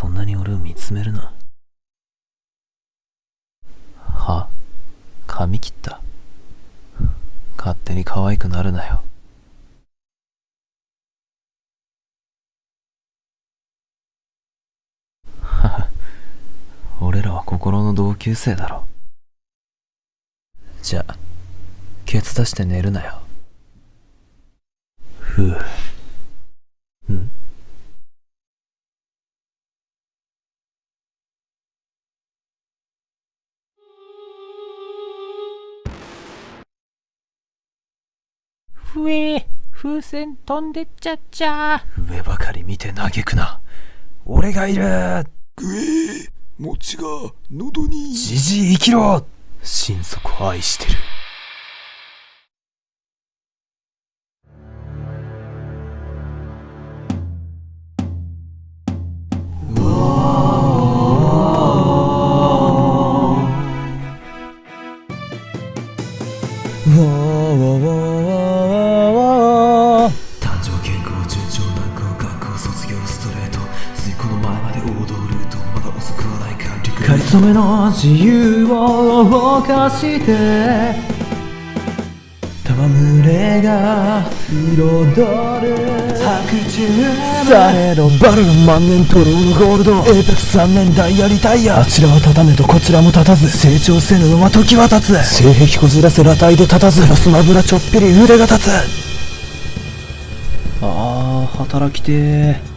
そんなに俺を見つめるな。は髪切った。勝手に可愛くなるなよ。俺らは心の同級生だろ。じゃあケツ出して寝るなよ。ふう。ふえ風船飛んでっちゃっちゃ。上ばかり見て嘆くな。俺がいる。ぐえ餅が喉に。じじい生きろ。心底愛してる。誕そめの自由を犯して戯れが彩る。白昼されどバル万年トローのゴールド。エーペックス3年ダイヤリタイヤあちらは立たねどこちらも立たず。成長せぬのは時は経つ。性癖こじらせ裸体で立たず。スマブラちょっぴり腕が立つ。あー働きてー